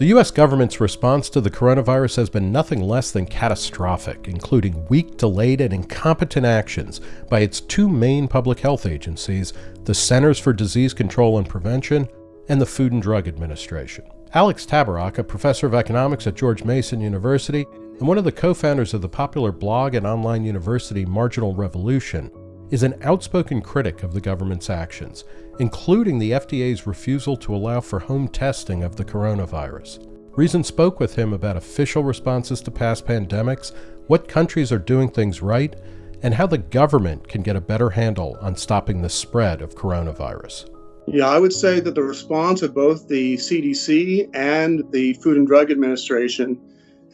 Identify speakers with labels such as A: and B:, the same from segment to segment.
A: The U.S. government's response to the coronavirus has been nothing less than catastrophic, including weak, delayed, and incompetent actions by its two main public health agencies, the Centers for Disease Control and Prevention and the Food and Drug Administration. Alex Tabarrok, a professor of economics at George Mason University and one of the co founders of the popular blog and online university Marginal Revolution, is an outspoken critic of the government's actions, including the FDA's refusal to allow for home testing of the coronavirus. Reason spoke with him about official responses to past pandemics, what countries are doing things right, and how the government can get a better handle on stopping the spread of coronavirus.
B: Yeah, I would say that the response of both the CDC and the Food and Drug Administration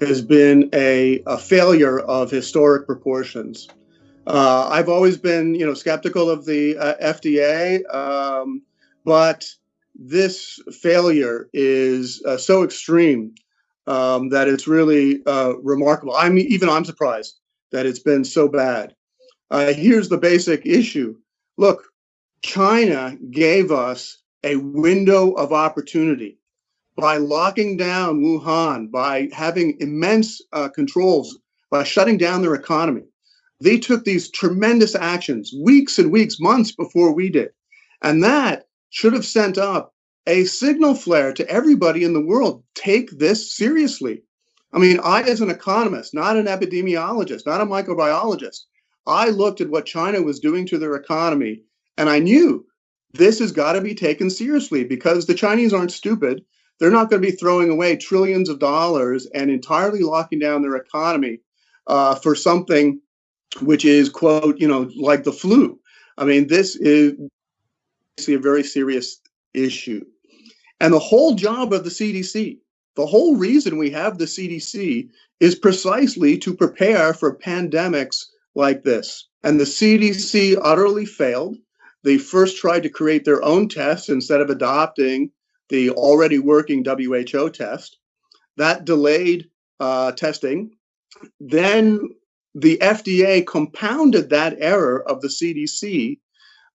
B: has been a, a failure of historic proportions. Uh, I've always been, you know, skeptical of the uh, FDA, um, but this failure is uh, so extreme um, that it's really uh, remarkable. I mean, even I'm surprised that it's been so bad. Uh, here's the basic issue: Look, China gave us a window of opportunity by locking down Wuhan, by having immense uh, controls, by shutting down their economy they took these tremendous actions weeks and weeks, months before we did. And that should have sent up a signal flare to everybody in the world take this seriously. I mean, I, as an economist, not an epidemiologist, not a microbiologist, I looked at what China was doing to their economy and I knew this has got to be taken seriously because the Chinese aren't stupid. They're not going to be throwing away trillions of dollars and entirely locking down their economy uh, for something which is quote you know like the flu. I mean this is obviously a very serious issue. And the whole job of the cdc the whole reason we have the cdc is precisely to prepare for pandemics like this. And the cdc utterly failed. They first tried to create their own test instead of adopting the already working WHO test. That delayed uh, testing. Then the FDA compounded that error of the CDC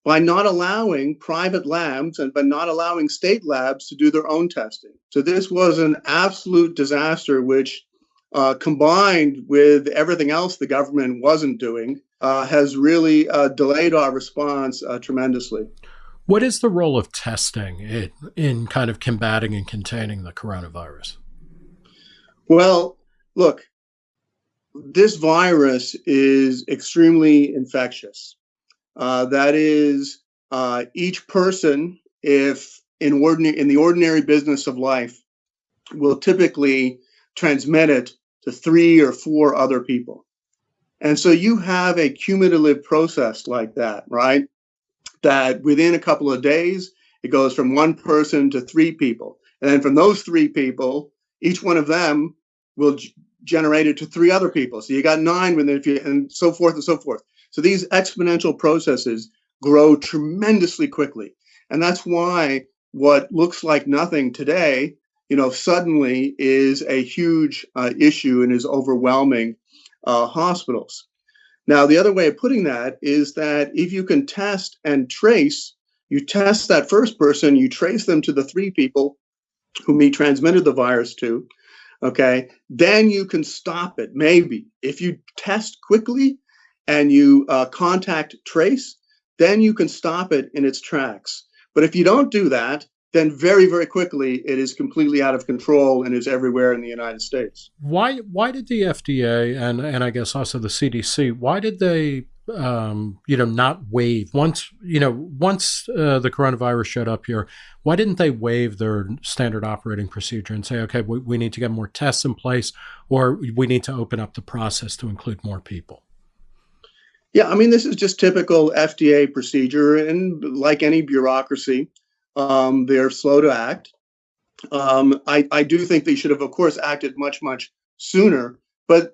B: by not allowing private labs and by not allowing state labs to do their own testing. So this was an absolute disaster, which uh, combined with everything else the government wasn't doing, uh, has really uh, delayed our response uh, tremendously.
A: What is the role of testing in, in kind of combating and containing the coronavirus?
B: Well, look, this virus is extremely infectious. Uh, that is, uh, each person, if in ordinary in the ordinary business of life, will typically transmit it to three or four other people. And so you have a cumulative process like that, right? That within a couple of days, it goes from one person to three people. And then from those three people, each one of them will generated to three other people. So you got nine, and, if you, and so forth and so forth. So these exponential processes grow tremendously quickly. And that's why what looks like nothing today, you know, suddenly is a huge uh, issue and is overwhelming uh, hospitals. Now, the other way of putting that is that if you can test and trace, you test that first person, you trace them to the three people whom he transmitted the virus to, okay, then you can stop it. Maybe if you test quickly and you uh, contact trace, then you can stop it in its tracks. But if you don't do that, then very very quickly it is completely out of control and is everywhere in the United States.
A: Why why did the FDA and and I guess also the CDC why did they um, you know, not waive once, you know, once uh, the coronavirus showed up here, why didn't they waive their standard operating procedure and say, okay, we, we need to get more tests in place or we need to open up the process to include more people?
B: Yeah, I mean, this is just typical FDA procedure. And like any bureaucracy, um, they're slow to act. Um, I, I do think they should have, of course, acted much, much sooner. But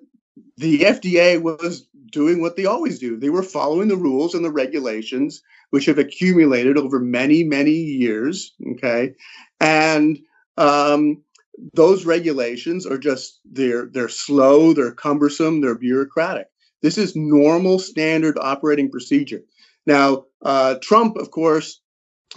B: the FDA was doing what they always do. They were following the rules and the regulations, which have accumulated over many, many years. Okay. And um, those regulations are just they're they're slow, they're cumbersome, they're bureaucratic. This is normal standard operating procedure. Now, uh, Trump, of course,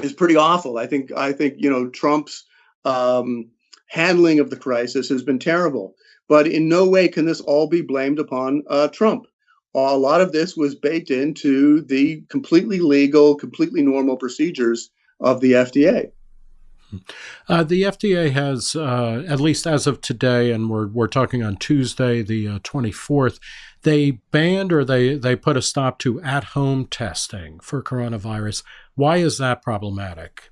B: is pretty awful. I think I think you know Trump's um, handling of the crisis has been terrible. But in no way can this all be blamed upon uh, Trump. A lot of this was baked into the completely legal, completely normal procedures of the FDA.
A: Uh, the FDA has, uh, at least as of today, and we're, we're talking on Tuesday, the uh, 24th, they banned or they, they put a stop to at home testing for coronavirus. Why is that problematic?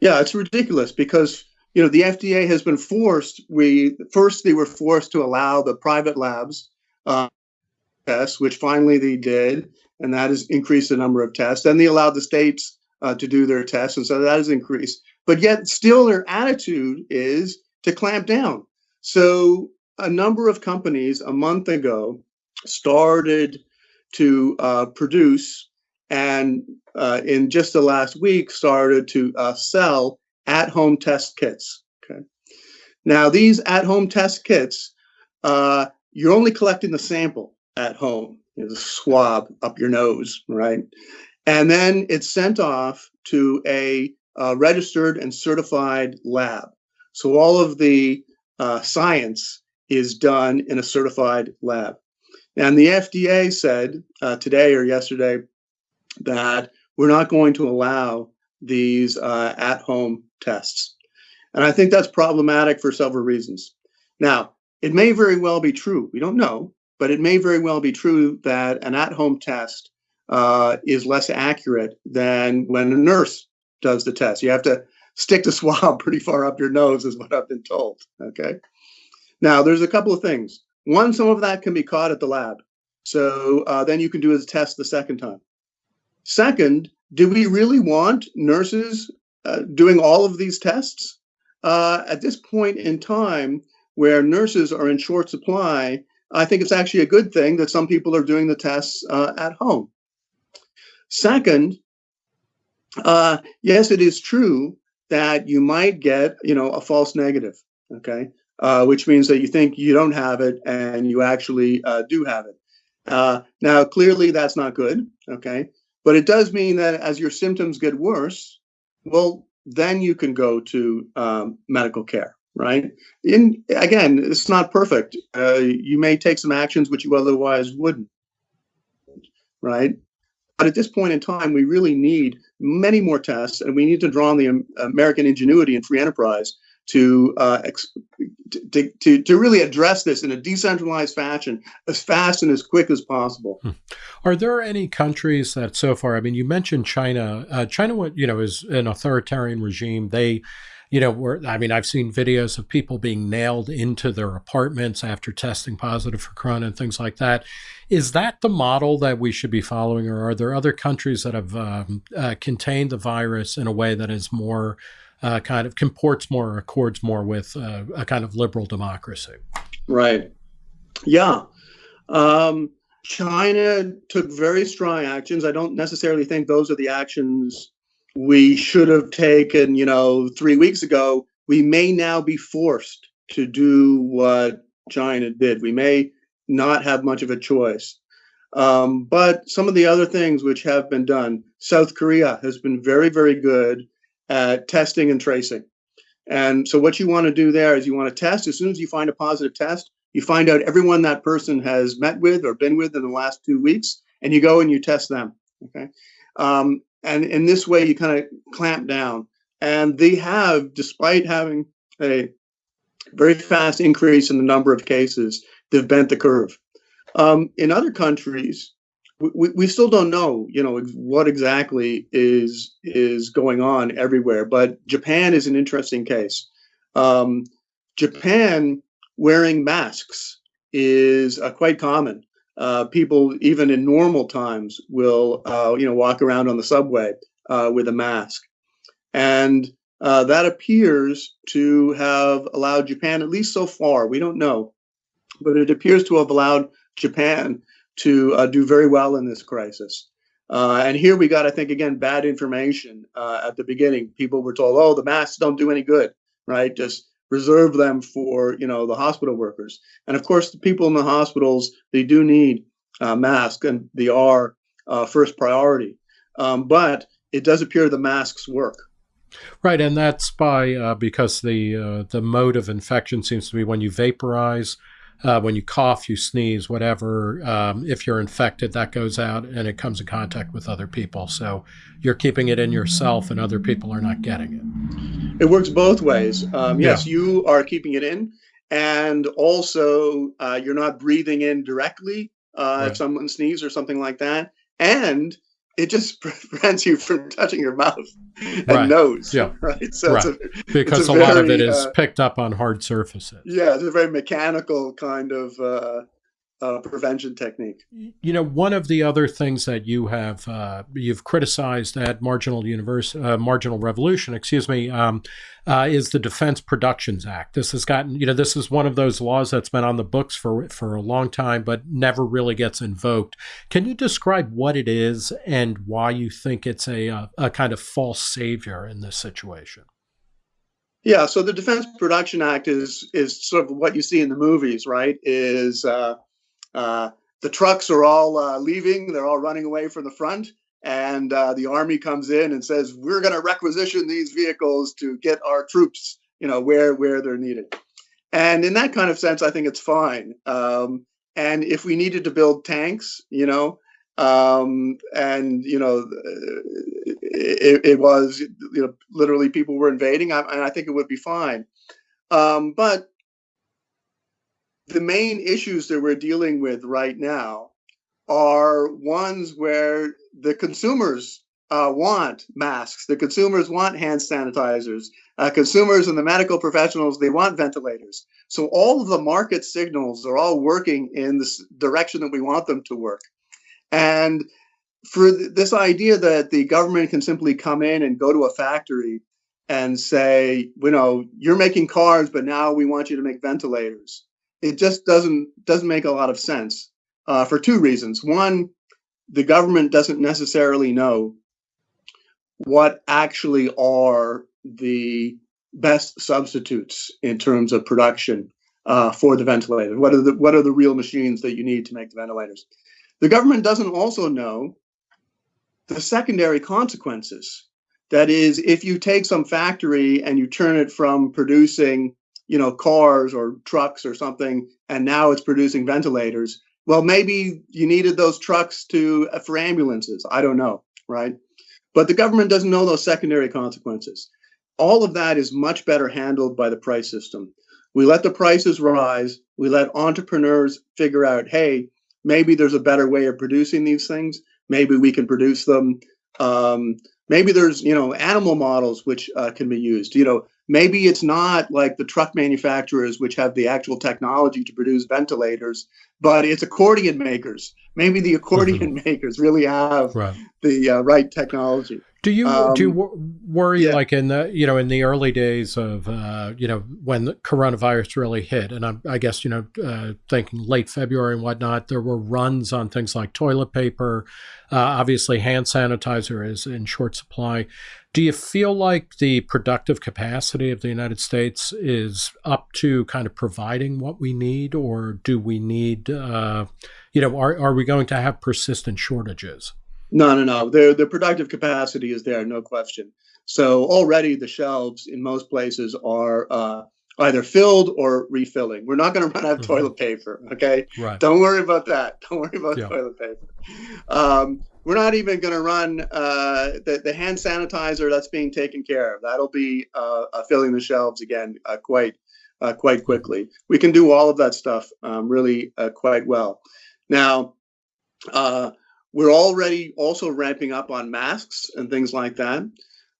B: Yeah, it's ridiculous because you know the FDA has been forced. We first they were forced to allow the private labs uh, tests, which finally they did, and that has increased the number of tests. Then they allowed the states uh, to do their tests, and so that has increased. But yet, still, their attitude is to clamp down. So, a number of companies a month ago started to uh, produce and uh, in just the last week started to uh, sell at-home test kits. Okay. Now these at-home test kits, uh, you're only collecting the sample at home, you the swab up your nose, right? And then it's sent off to a registered and certified lab. So all of the uh, science is done in a certified lab. And the FDA said uh, today or yesterday that we're not going to allow these uh, at home tests. And I think that's problematic for several reasons. Now, it may very well be true, we don't know, but it may very well be true that an at home test uh, is less accurate than when a nurse does the test. You have to stick the swab pretty far up your nose, is what I've been told. Okay. Now, there's a couple of things. One, some of that can be caught at the lab. So uh, then you can do a test the second time. Second, do we really want nurses uh, doing all of these tests? Uh, at this point in time, where nurses are in short supply, I think it's actually a good thing that some people are doing the tests uh, at home. Second, uh, yes, it is true that you might get, you know, a false negative. Okay, uh, which means that you think you don't have it and you actually uh, do have it. now, clearly, that's not good. Okay, but it does mean that as your symptoms get worse, well, then you can go to um, medical care, right? In again, it's not perfect. Uh, you may take some actions which you otherwise wouldn't, right? But at this point in time, we really need many more tests, and we need to draw on the American ingenuity and free enterprise to, uh, to, to, to really address this in a decentralized fashion as fast and as quick as possible. Hmm.
A: Are there any countries that so far, I mean, you mentioned China. Uh, China, what you know, is an authoritarian regime. They, you know, were, I mean, I've seen videos of people being nailed into their apartments after testing positive for corona and things like that. Is that the model that we should be following, or are there other countries that have um, uh, contained the virus in a way that is more uh, kind of comports more or accords more with uh, a kind of liberal democracy.
B: Right. Yeah. Um, China took very strong actions. I don't necessarily think those are the actions we should have taken, you know, three weeks ago. We may now be forced to do what China did. We may not have much of a choice. Um, but some of the other things which have been done, South Korea has been very, very good at testing and tracing. And so what you want to do there is you want to test as soon as you find a positive test, you find out everyone that person has met with or been with in the last two weeks, and you go and you test them. Okay. Um, and in this way, you kind of clamp down. And they have, despite having a very fast increase in the number of cases, they've bent the curve. Um, in other countries, we, we still don't know, you know, what exactly is is going on everywhere. But Japan is an interesting case. Um, Japan wearing masks is uh, quite common. Uh, people, even in normal times, will uh, you know walk around on the subway uh, with a mask, and uh, that appears to have allowed Japan, at least so far, we don't know, but it appears to have allowed Japan to uh, do very well in this crisis. Uh, and here we got, I think, again, bad information at the beginning. People were told, "Oh, the masks don't do any good, right? Just reserve them for you know the hospital workers." And of course, the people in the hospitals they do need uh, masks, and they are uh, first priority. Um, but it does appear the masks work.
A: Right, and that's by uh, because the uh, the mode of infection seems to be when you vaporize, uh, when you cough, you sneeze, whatever. Um, if you're infected, that goes out and it comes in contact with other people. So you're keeping it in yourself, and other people are not getting
B: it. It works both ways. Um, yes, yeah. you are keeping it in, and also uh, you're not breathing in directly uh, right. if someone sneezes or something like that, and it just prevents you from touching your mouth and right. nose.
A: Yeah.
B: Right.
A: So right. A, because a, a, lot of it is uh, picked up on hard surfaces.
B: Yeah, it's a very mechanical kind of uh, uh, prevention technique.
A: You know, one of the other things that you have uh, you've criticized at Marginal Universe, uh, Marginal Revolution, excuse me, um, uh, is the Defense Productions Act. This has gotten, you know, this is one of those laws that's been on the books for for a long time, but never really gets invoked. Can you describe what it is and why you think it's a a, a kind of false savior in this situation?
B: Yeah, so the Defense Production Act is is sort of what you see in the movies, right? Is uh, uh, the trucks are all uh, leaving, they're all running away from the front. And uh, the army comes in and says, "We're going to requisition these vehicles to get our troops, you know, where where they're needed." And in that kind of sense, I think it's fine. Um, and if we needed to build tanks, you know, um, and you know, it, it, was you know literally people were invading, I, and I think it would be fine. Um, but the main issues that we're dealing with right now are ones where the consumers uh, want masks, the consumers want hand sanitizers, uh, consumers and the medical professionals, they want ventilators. So all of the market signals are all working in this direction that we want them to work. And for th this idea that the government can simply come in and go to a factory and say, you know, you're making cars, but now we want you to make ventilators it just doesn't doesn't make a lot of sense uh, for two reasons. One, the government doesn't necessarily know what actually are the best substitutes in terms of production uh, for the ventilator. What are the what are the real machines that you need to make the ventilators? The government doesn't also know the secondary consequences. That is, if you take some factory and you turn it from producing you know, cars or trucks or something, and now it's producing ventilators. Well, maybe you needed those trucks to uh, for ambulances. I don't know, right? But the government doesn't know those secondary consequences. All of that is much better handled by the price system. We let the prices rise. We let entrepreneurs figure out, hey, maybe there's a better way of producing these things. Maybe we can produce them. Um, maybe there's, you know, animal models which uh, can be used. You know, maybe it's not like the truck manufacturers which have the actual technology to produce ventilators but it's accordion makers maybe the accordion mm-hmm. makers really have right. the uh, right technology
A: do you um, do you um, worry yeah. like in the you know in the early days of uh, you know when the coronavirus really hit, and I'm, i guess you know uh, thinking late February and whatnot, there were runs on things like toilet paper. Uh, obviously, hand sanitizer is in short supply. Do you feel like the productive capacity of the United States is up to kind of providing what we need, or do we need, uh, you know, are are we going to have persistent shortages?
B: No, no, no. The the productive capacity is there, no question. So already the shelves in most places are uh, either filled or refilling. We're not going to run out of mm-hmm. toilet paper. Okay, right. Don't worry about that. Don't worry about yeah. toilet paper. Um, we're not even going to run uh, the the hand sanitizer. That's being taken care of. That'll be uh, uh filling the shelves again uh, quite uh, quite quickly. We can do all of that stuff um, really quite well. Now. We're already also ramping up on masks and things like that.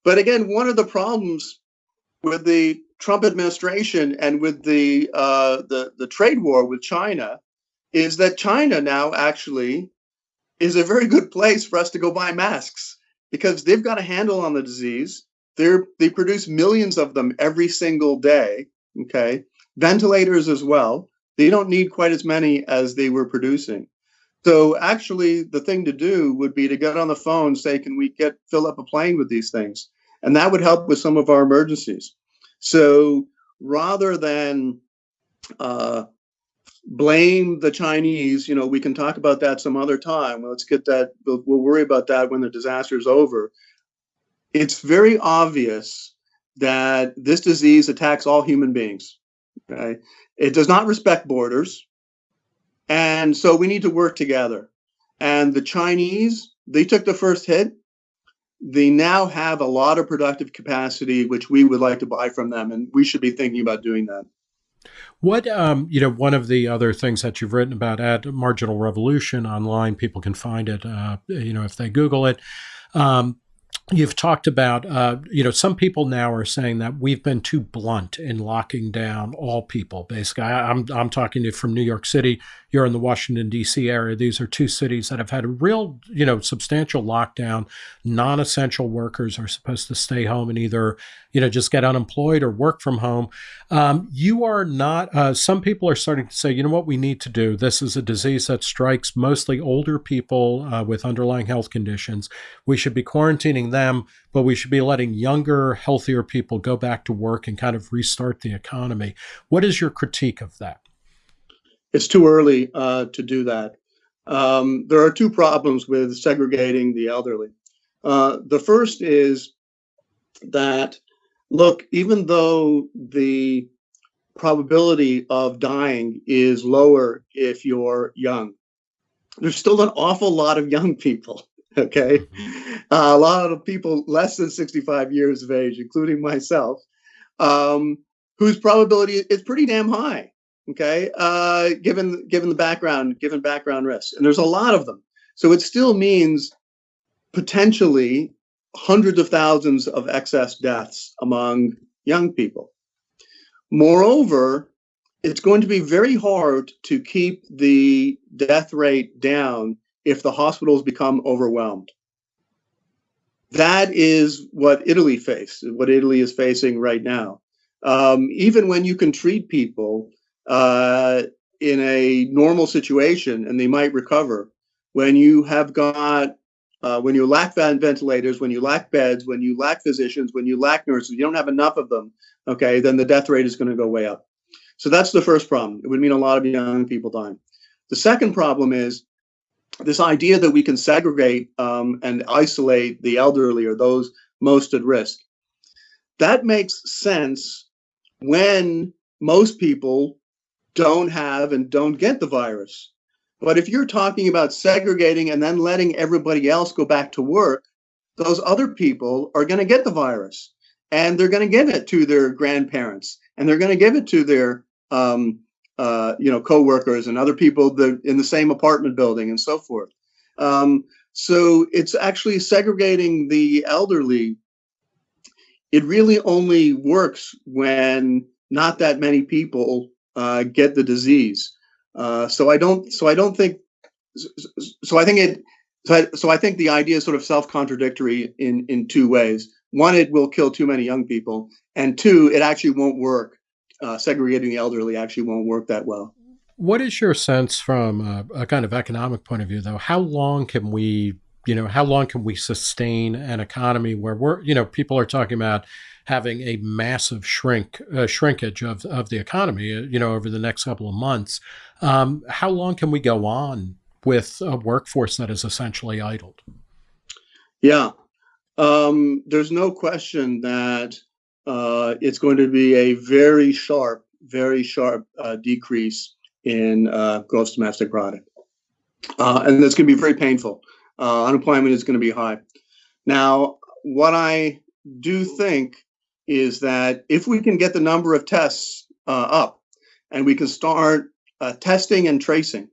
B: But again, one of the problems with the Trump administration and with the uh, the the trade war with China is that China now actually is a very good place for us to go buy masks because they've got a handle on the disease. They're they produce millions of them every single day. Okay, ventilators as well. They don't need quite as many as they were producing. So actually, the thing to do would be to get on the phone, say, "Can we get fill up a plane with these things?" And that would help with some of our emergencies. So rather than uh, blame the Chinese, you know, we can talk about that some other time. Let's get that. We'll, we'll worry about that when the disaster is over. it's very obvious that this disease attacks all human beings. Okay? It does not respect borders. And so we need to work together. And the Chinese, they took the first hit. They now have a lot of productive capacity, which we would like to buy from them. And we should be thinking about doing that.
A: What, um, you know, one of the other things that you've written about at Marginal Revolution online, people can find it, uh, you know, if they Google it. Um, You've talked about, uh, you know, some people now are saying that we've been too blunt in locking down all people. Basically, I, am I'm, I'm talking to you from New York City. You're in the Washington D.C. area. These are two cities that have had a real, you know, substantial lockdown. Non-essential workers are supposed to stay home and either, you know, just get unemployed or work from home. Um, you are not. Uh, some people are starting to say, you know, what we need to do. This is a disease that strikes mostly older people uh, with underlying health conditions. We should be quarantining them, but we should be letting younger, healthier people go back to work and kind of restart the economy. What is your critique of that?
B: It's too early uh, to do that. Um, there are two problems with segregating the elderly. Uh, the first is that, look, even though the probability of dying is lower if you're young, there's still an awful lot of young people okay uh, a lot of people less than 65 years of age including myself um, whose probability is pretty damn high okay uh, given given the background given background risks and there's a lot of them so it still means potentially hundreds of thousands of excess deaths among young people moreover it's going to be very hard to keep the death rate down if the hospitals become overwhelmed. That is what Italy faced, what Italy is facing right now. Um, even when you can treat people uh, in a normal situation and they might recover, when you have got, uh, when you lack ventilators, when you lack beds, when you lack physicians, when you lack nurses, you don't have enough of them, okay, then the death rate is going to go way up. So that's the first problem. It would mean a lot of young people dying. The second problem is this idea that we can segregate um, and isolate the elderly or those most at risk. That makes sense when most people don't have and don't get the virus. But if you're talking about segregating and then letting everybody else go back to work, those other people are going to get the virus and they're going to give it to their grandparents and they're going to give it to their um, uh, you know, coworkers and other people that in the same apartment building and so forth. Um, so it's actually segregating the elderly. It really only works when not that many people uh, get the disease. Uh, so I don't. So I don't think. So I think it. So I, so I think the idea is sort of self-contradictory in in two ways. One, it will kill too many young people, and two, it actually won't work uh, segregating the elderly actually won't work that well.
A: What is your sense from a, a, kind of economic point of view, though? How long can we, you know, how long can we sustain an economy where we're, you know, people are talking about having a massive shrink uh, shrinkage of, of the economy, uh, you know, over the next couple of months? Um, how long can we go on with a workforce that is essentially idled?
B: Yeah, um, there's no question that uh, it's going to be a very sharp, very sharp uh, decrease in uh, gross domestic product. Uh, and that's going to be very painful. Uh, unemployment is going to be high. Now, what I do think is that if we can get the number of tests uh, up and we can start testing and tracing,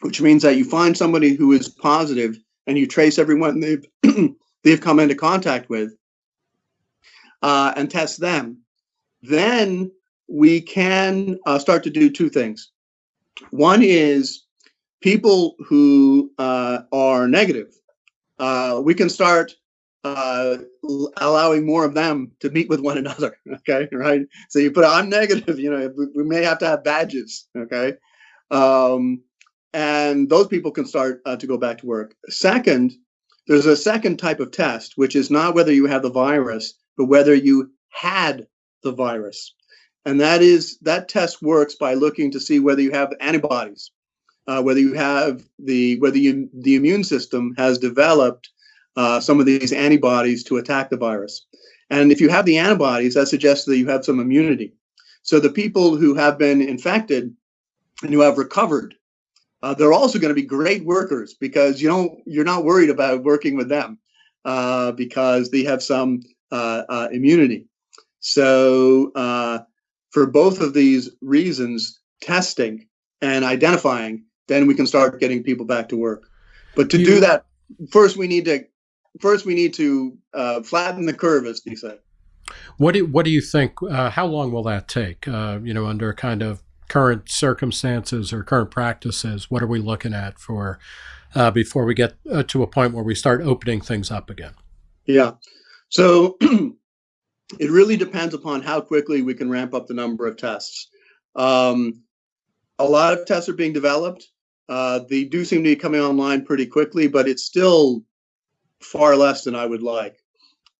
B: which means that you find somebody who is positive and you trace everyone they've they've come into contact with uh, and test them, then we can uh, start to do two things. One is people who uh, are negative. Uh, we can start uh, allowing more of them to meet with one another. Okay, right. So you put I'm negative. You know, we may have to have badges. Okay, um, and those people can start uh, to go back to work. Second, there's a second type of test, which is not whether you have the virus, but whether you had the virus. And that is that test works by looking to see whether you have antibodies, uh, whether you have the whether you, the immune system has developed uh, some of these antibodies to attack the virus. And if you have the antibodies, that suggests that you have some immunity. So the people who have been infected and who have recovered, uh, they're also going to be great workers because you don't you're not worried about working with them uh, because they have some uh, uh, immunity. So uh, for both of these reasons, testing and identifying, then we can start getting people back to work. But to you, do that, first we need to first we need to uh, flatten the curve, as you said.
A: What do what do you think? Uh, how long will that take? Uh, you know, under kind of current circumstances or current practices, what are we looking at for uh, before we get uh, to a point where we start opening things up again?
B: Yeah, so it really depends upon how quickly we can ramp up the number of tests. Um, a lot of tests are being developed. Uh, they do seem to be coming online pretty quickly, but it's still far less than I would like.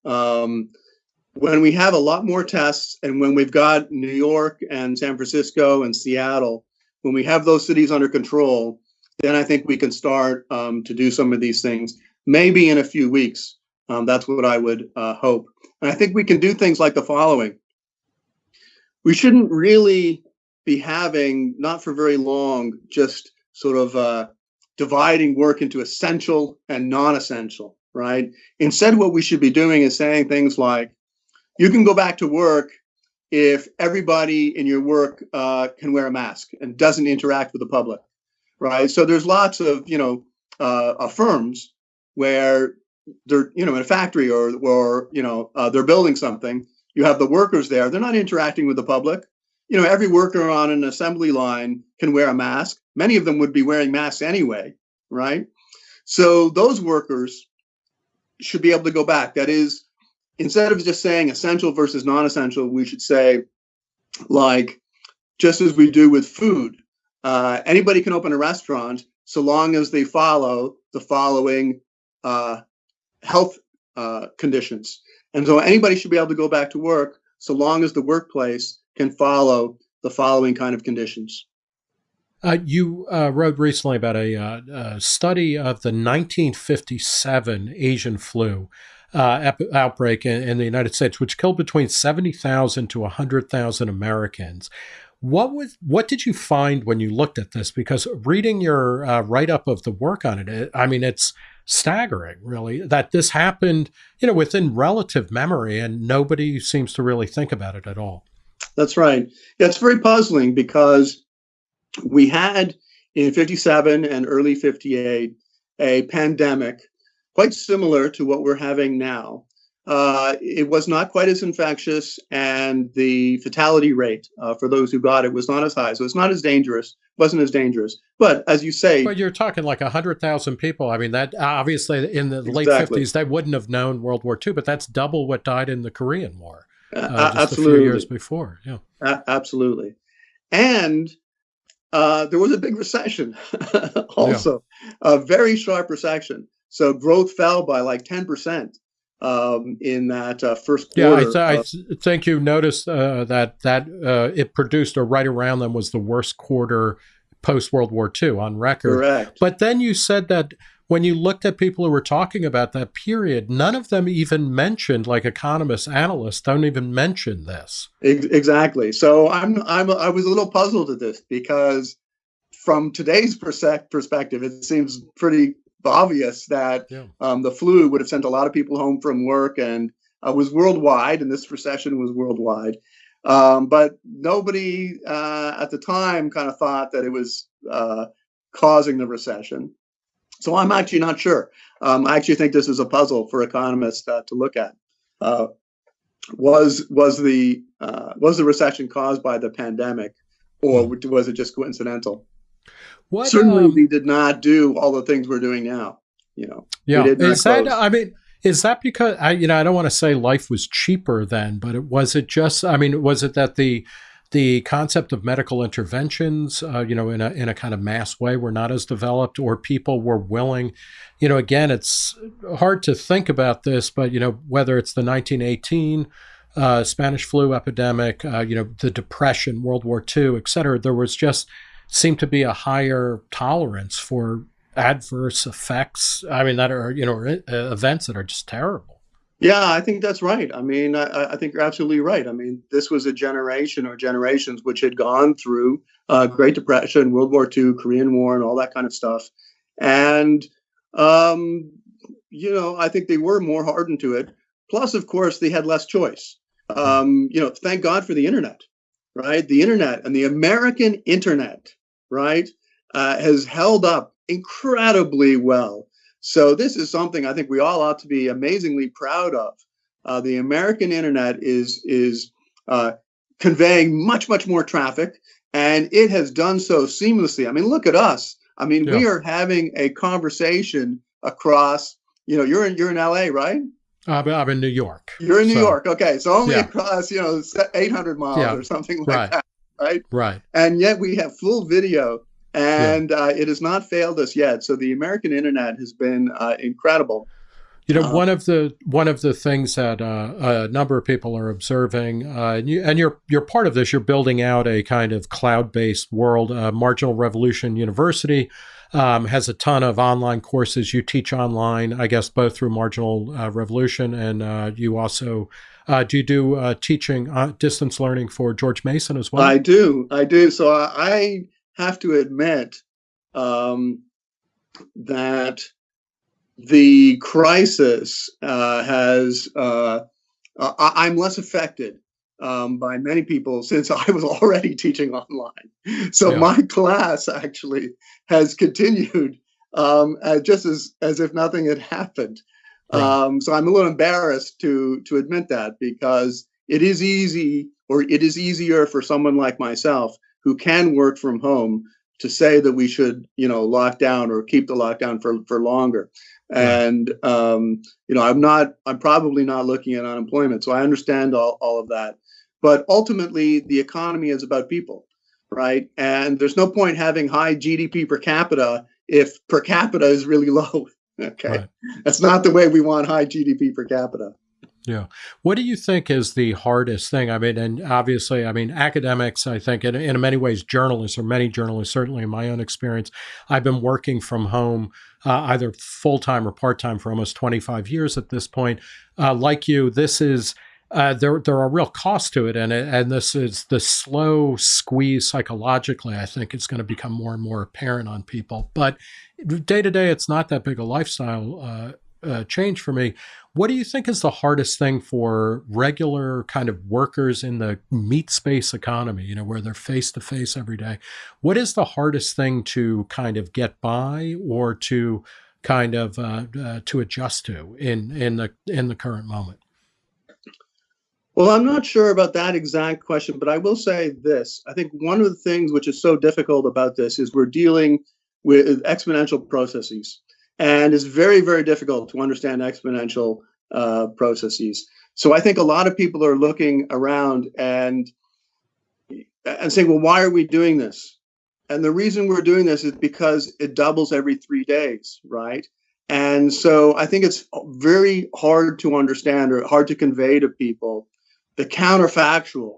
B: Um, when we have a lot more tests and when we've got New York and San Francisco and Seattle, when we have those cities under control, then I think we can start um, to do some of these things, maybe in a few weeks. Um, that's what I would uh, hope. And I think we can do things like the following. We shouldn't really be having, not for very long, just sort of uh, dividing work into essential and non essential, right? Instead, what we should be doing is saying things like, you can go back to work if everybody in your work uh, can wear a mask and doesn't interact with the public, right? So there's lots of you know uh, firms where they're you know in a factory or or you know uh, they're building something. You have the workers there; they're not interacting with the public. You know, every worker on an assembly line can wear a mask. Many of them would be wearing masks anyway, right? So those workers should be able to go back. That is, instead of just saying essential versus non-essential, we should say like just as we do with food. Uh, anybody can open a restaurant so long as they follow the following uh, health uh, conditions. And so anybody should be able to go back to work so long as the workplace can follow the following kind of conditions.
A: Uh, you uh, wrote recently about a, uh, a, study of the 1957 Asian flu uh, outbreak in, in, the United States, which killed between 70,000 to 100,000 Americans. What was what did you find when you looked at this? Because reading your uh, write up of the work on it, it, I mean, it's staggering, really, that this happened, you know, within relative memory, and nobody seems to really think about it at all.
B: That's right. Yeah, it's very puzzling because we had in 57 and early 58 a pandemic quite similar to what we're having now. Uh, it was not quite as infectious, and the fatality rate uh, for those who got it was not as high. So it's not as dangerous, wasn't as dangerous. But as you say,
A: but you're talking like hundred thousand people. I mean, that obviously in the exactly. late fifties they wouldn't have known World War II, but that's double what died in the Korean War. Uh, absolutely. a few years before, yeah,
B: absolutely. And uh, there was a big recession, also yeah. a very sharp recession. So growth fell by like 10% um, in that uh, first quarter.
A: Yeah, I, th- I think you noticed uh, that that uh, it produced, or right around them, was the worst quarter post World War II on record.
B: Correct.
A: But then you said that when you looked at people who were talking about that period, none of them even mentioned, like economists, analysts, don't even mention this.
B: Exactly. So I'm I'm I was a little puzzled at this because from today's perspective, it seems pretty obvious that yeah. um, the flu would have sent a lot of people home from work and uh, was worldwide, and this recession was worldwide. Um, but nobody uh, at the time kind of thought that it was uh, causing the recession. So I'm actually not sure. Um, I actually think this is a puzzle for economists uh, to look at. Uh, was was the uh, was the recession caused by the pandemic, or hmm. was it just coincidental? What, Certainly, um, we did not do all the things we're doing now. You know,
A: yeah. Is that? I mean, is that because I, you know, I don't want to say life was cheaper then, but it was it just? I mean, was it that the the concept of medical interventions, uh, you know, in a in a kind of mass way, were not as developed, or people were willing, you know, again, it's hard to think about this, but you know, whether it's the 1918 uh, Spanish flu epidemic, uh, you know, the Depression, World War II, et cetera, there was just seemed to be a higher tolerance for adverse effects. I mean, that are you know uh, events that are just terrible.
B: Yeah, I think that's right. I mean, I, I, think you're absolutely right. I mean, this was a generation or generations which had gone through uh, Great Depression, World War II, Korean War, and all that kind of stuff, and um, you know, I think they were more hardened to it. Plus, of course, they had less choice. Um, you know, thank God for the internet, right? The internet and the American internet, right, uh, has held up incredibly well. So this is something I think we all ought to be amazingly proud of. Uh, the American internet is is uh, conveying much much more traffic, and it has done so seamlessly. I mean, look at us. I mean, yeah. we are having a conversation across. You know, you're in you're in LA, right?
A: Uh, I'm in New York.
B: You're in New so, York. Okay, so only yeah. across you know 800 miles yeah. or something like right. that, right?
A: Right.
B: And yet we have full video and yeah. uh, it has not failed us yet. So the American internet has been uh, incredible.
A: You know, uh, one of the one of the things that uh, a number of people are observing, uh, and, you, and you're you're part of this. You're building out a kind of cloud-based world. Uh, Marginal Revolution University um, has a ton of online courses. You teach online, I guess, both through Marginal Revolution and you also do you do teaching distance learning for George Mason as well?
B: I do, I do. So I have to admit um, that the crisis uh, has, uh, I, am less affected um, by many people since I was already teaching online. So yeah. my class actually has continued um, just as, as if nothing had happened. Right. Um, so I'm a little embarrassed to to admit that because it is easy, or it is easier for someone like myself who can work from home to say that we should, you know, lock down or keep the lockdown for for longer. And um, you know, I'm not, I'm probably not looking at unemployment, so I understand all, all of that. But ultimately, the economy is about people, right? And there's no point having high GDP per capita if per capita is really low. okay, right. that's not the way we want high GDP per capita.
A: Yeah. What do you think is the hardest thing? I mean, and obviously, I mean, academics, I think, in, in many ways, journalists or many journalists, certainly in my own experience, I've been working from home uh, either full time or part time for almost 25 years at this point. Uh, like you, this is. Uh, there, there are real costs to it, and and this is the slow squeeze psychologically. I think it's going to become more and more apparent on people. But day to day, it's not that big a lifestyle uh, change for me. What do you think is the hardest thing for regular kind of workers in the meat space economy, you know, where they're face to face every day? What is the hardest thing to kind of get by or to kind of uh, uh, to adjust to in in the in the current moment?
B: Well, I'm not sure about that exact question, but I will say this. I think one of the things which is so difficult about this is we're dealing with exponential processes and it's very very difficult to understand exponential uh, processes. So I think a lot of people are looking around and and saying, well, why are we doing this? And the reason we're doing this is because it doubles every three days, right? And so I think it's very hard to understand or hard to convey to people the counterfactual.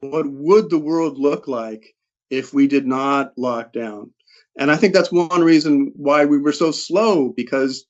B: What would the world look like if we did not lock down? And I think that's one reason why we were so slow because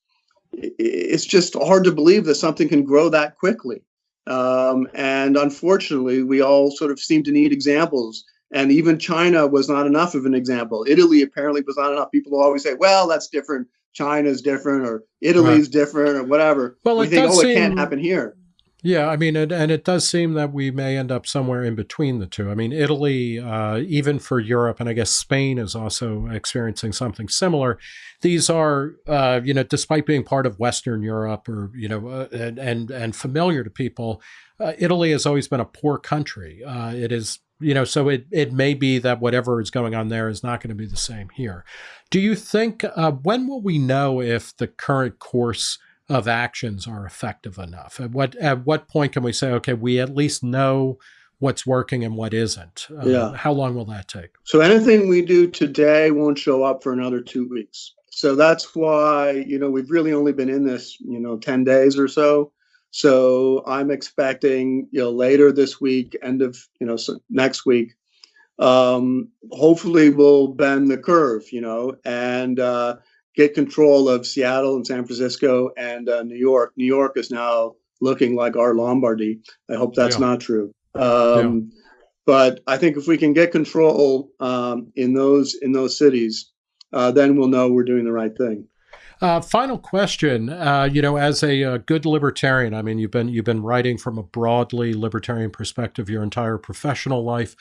B: it's just hard to believe that something can grow that quickly. Um, and unfortunately, we all sort of seem to need examples. And even China was not enough of an example. Italy apparently was not enough. People always say, well, that's different. China's different or Italy's right. different or whatever.
A: Well,
B: we think, oh, seem, it can't happen here.
A: Yeah, I mean, and, and it does seem that we may end up somewhere in between the two. I mean, Italy, uh, even for Europe, and I guess Spain is also experiencing something similar. These are, uh, you know, despite being part of Western Europe or you know, uh, and, and, and familiar to people, uh, Italy has always been a poor country. Uh, it is, you know, so it it may be that whatever is going on there is not going to be the same here. Do you think uh, when will we know if the current course of actions are effective enough? At what at what point can we say, okay, we at least know what's working and what isn't? Uh, yeah. How long will that take?
B: So anything we do today won't show up for another two weeks. So that's why you know we've really only been in this you know ten days or so. So I'm expecting you know later this week, end of you know so next week, um, hopefully we'll bend the curve, you know, and uh, get control of Seattle and San Francisco and uh, New York. New York is now looking like our Lombardy. I hope that's yeah. not true. Um, yeah. But I think if we can get control um, in those in those cities, uh, then we'll know we're doing the right thing.
A: Uh, final question. Uh, you know, as a, a, uh, good libertarian, I mean, you've been you've been writing from a broadly libertarian perspective your entire professional life.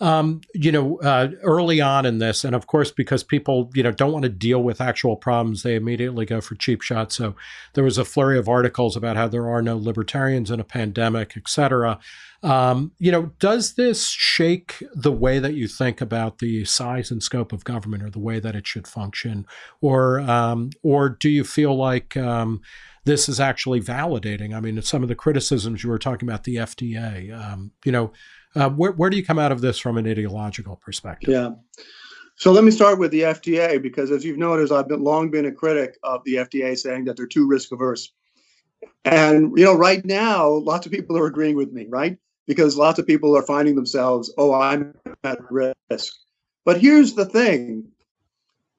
A: Um, you know, uh, early on in this, and of course, because people you know don't want to deal with actual problems, they immediately go for cheap shots. So there was a flurry of articles about how there are no libertarians in a pandemic, et cetera. Um, you know, does this shake the way that you think about the size and scope of government, or the way that it should function, or um, or do you feel like um, this is actually validating? I mean, some of the criticisms you were talking about the FDA. Um, you know, uh, where where do you come out of this from an ideological perspective?
B: Yeah. So let me start with the FDA because, as you've noticed, I've been long been a critic of the FDA, saying that they're too risk averse. And you know, right now, lots of people are agreeing with me, right? Because lots of people are finding themselves, oh, I'm at risk. But here's the thing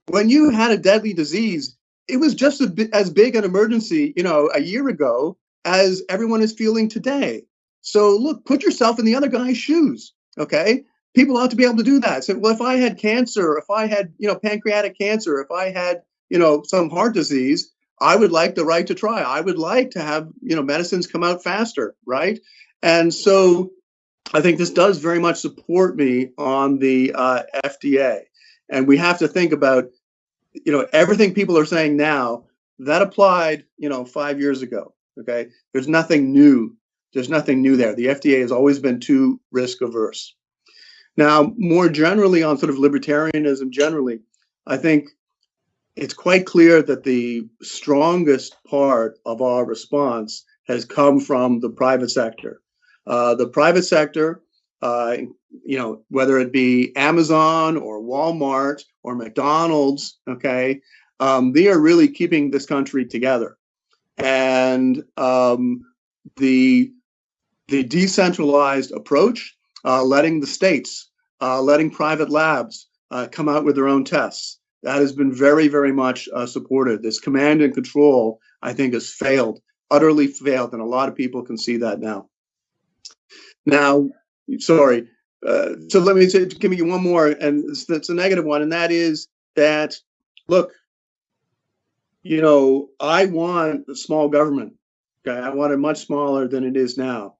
B: when you had a deadly disease, it was just as big an emergency, you know, a year ago as everyone is feeling today. So look, put yourself in the other guy's shoes. Okay. People ought to be able to do that. So, well, if I had cancer, if I had, you know, pancreatic cancer, if I had, you know, some heart disease, I would like the right to try. I would like to have, you know, medicines come out faster, right? And so I think this does very much support me on the uh, FDA. And we have to think about, you know, everything people are saying now that applied, you know, five years ago. Okay. There's nothing new. There's nothing new there. The FDA has always been too risk averse. Now, more generally on sort of libertarianism generally, I think it's quite clear that the strongest part of our response has come from the private sector. Uh, the private sector, uh, you know, whether it be Amazon or Walmart or McDonald's, okay, um, they are really keeping this country together. And um, the the decentralized approach, uh, letting the states, uh, letting private labs uh, come out with their own tests, that has been very, very much uh, supported. This command and control, I think, has failed, utterly failed, and a lot of people can see that now. Now, sorry. Uh, so let me say, give me one more, and it's a negative one, and that is that look, you know, I want a small government. Okay, I want it much smaller than it is now,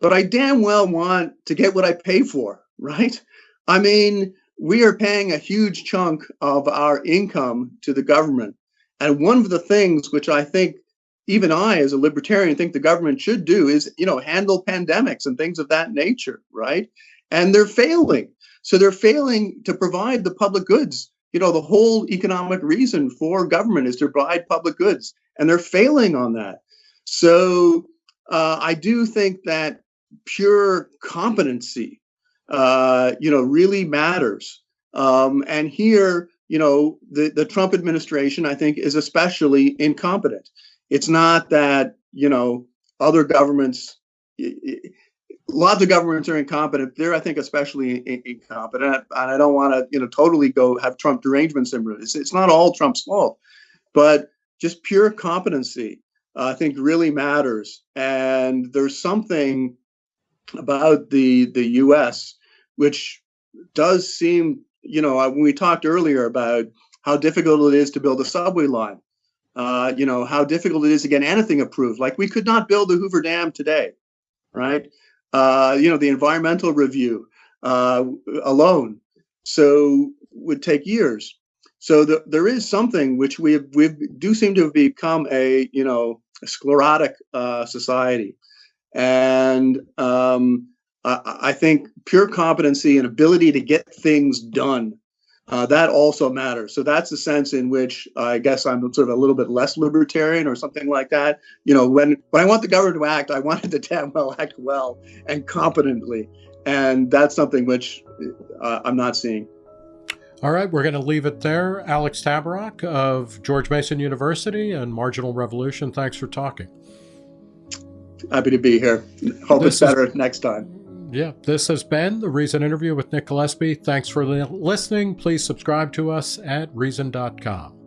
B: but I damn well want to get what I pay for, right? I mean, we are paying a huge chunk of our income to the government, and one of the things which I think even I, as a libertarian, think the government should do is, you know, handle pandemics and things of that nature, right? And they're failing. So they're failing to provide the public goods. You know, the whole economic reason for government is to provide public goods, and they're failing on that. So uh, I do think that pure competency, uh, you know, really matters. Um, and here, you know, the, the Trump administration, I think, is especially incompetent. It's not that, you know, other governments, lots of governments are incompetent. They're, I think, especially incompetent. And I don't want to, you know, totally go have Trump derangement syndrome. It's, it's not all Trump's fault, but just pure competency, uh, I think, really matters. And there's something about the the U.S. which does seem, you know, when we talked earlier about how difficult it is to build a subway line uh, you know, how difficult it is to get anything approved. Like we could not build the Hoover Dam today, right? Uh, you know, the environmental review uh, alone, so would take years. So the, there is something which we we do seem to have become a you know a sclerotic uh, society, and um, I, I think pure competency and ability to get things done uh, that also matters. So that's the sense in which uh, I guess I'm sort of a little bit less libertarian or something like that. You know, when when I want the government to act, I want it to damn well act well and competently, and that's something which uh, I'm not seeing.
A: All right, we're going to leave it there. Alex Tabarrok of George Mason University and Marginal Revolution. Thanks for talking.
B: Happy to be here. Hope this it's better is- next time.
A: Yeah, this has been the Reason interview with Nick Gillespie. Thanks for listening. Please subscribe to us at reason.com.